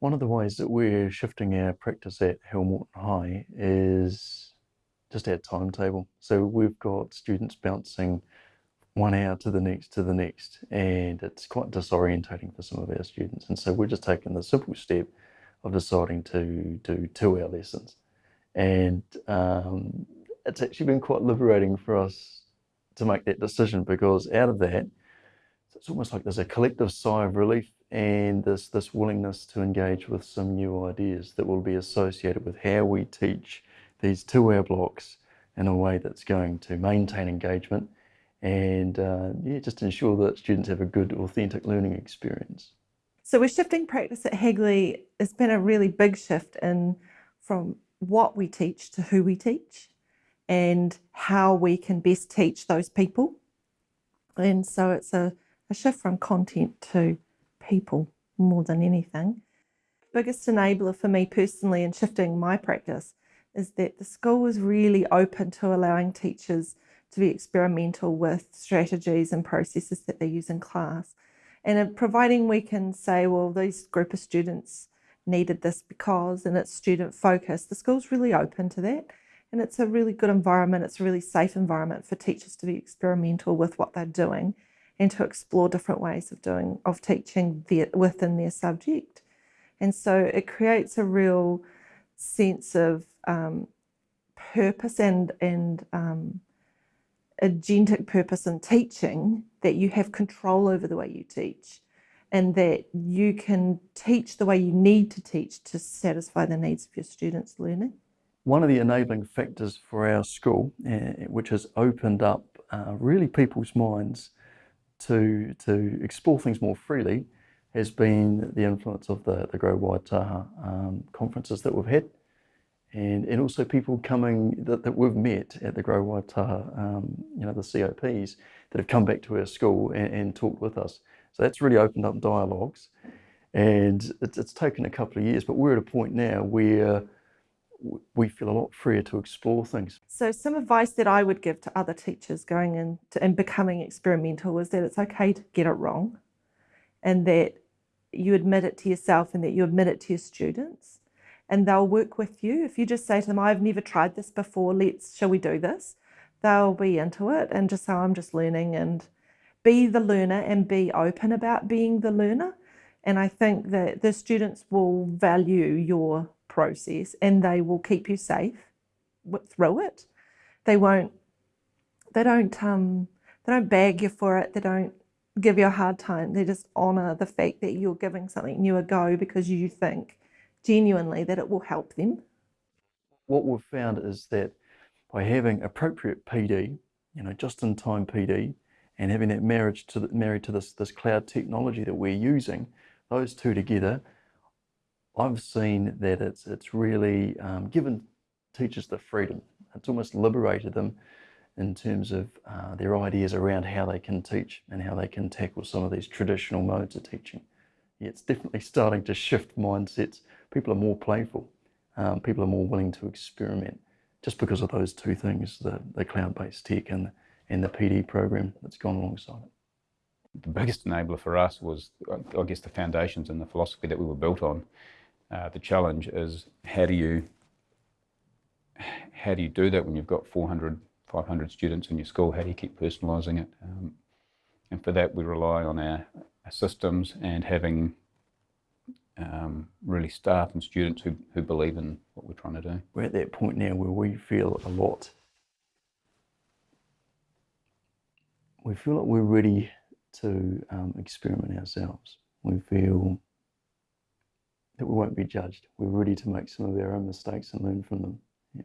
One of the ways that we're shifting our practice at Hillmorton High is just our timetable. So we've got students bouncing one hour to the next to the next, and it's quite disorientating for some of our students. And so we're just taking the simple step of deciding to do two hour lessons. And um, it's actually been quite liberating for us to make that decision because out of that, it's almost like there's a collective sigh of relief and this, this willingness to engage with some new ideas that will be associated with how we teach these two-hour blocks in a way that's going to maintain engagement and uh, yeah, just ensure that students have a good, authentic learning experience. So we're shifting practice at Hagley. It's been a really big shift in from what we teach to who we teach and how we can best teach those people. And so it's a, a shift from content to people more than anything. Biggest enabler for me personally in shifting my practice is that the school was really open to allowing teachers to be experimental with strategies and processes that they use in class. And providing we can say, well, these group of students needed this because, and it's student focused, the school's really open to that. And it's a really good environment. It's a really safe environment for teachers to be experimental with what they're doing and to explore different ways of doing, of teaching their, within their subject. And so it creates a real sense of um, purpose and, and um, agentic purpose in teaching that you have control over the way you teach and that you can teach the way you need to teach to satisfy the needs of your students' learning. One of the enabling factors for our school, uh, which has opened up uh, really people's minds to, to explore things more freely, has been the influence of the, the Grow Waitaha um, conferences that we've had. And, and also people coming that, that we've met at the Grow Waitaha, um, you know, the COPs that have come back to our school and, and talked with us. So that's really opened up dialogues. And it's, it's taken a couple of years, but we're at a point now where we feel a lot freer to explore things. So some advice that I would give to other teachers going into and becoming experimental is that it's okay to get it wrong and that you admit it to yourself and that you admit it to your students and they'll work with you. If you just say to them, I've never tried this before, let's, shall we do this? They'll be into it and just say, I'm just learning and be the learner and be open about being the learner. And I think that the students will value your process and they will keep you safe through it. They won't, they don't, um, they don't bag you for it. They don't give you a hard time. They just honour the fact that you're giving something new a go because you think genuinely that it will help them. What we've found is that by having appropriate PD, you know, just in time PD, and having that marriage to the, married to this, this cloud technology that we're using, those two together, I've seen that it's, it's really um, given teachers the freedom. It's almost liberated them in terms of uh, their ideas around how they can teach and how they can tackle some of these traditional modes of teaching. Yeah, it's definitely starting to shift mindsets. People are more playful. Um, people are more willing to experiment just because of those two things, the, the cloud-based tech and and the PD program that's gone alongside it. The biggest enabler for us was, I guess, the foundations and the philosophy that we were built on. Uh, the challenge is how do you how do you do that when you've got 400, 500 students in your school? How do you keep personalising it? Um, and for that, we rely on our, our systems and having um, really staff and students who, who believe in what we're trying to do. We're at that point now where we feel a lot we feel like we're ready to um, experiment ourselves. We feel that we won't be judged. We're ready to make some of our own mistakes and learn from them. Yeah.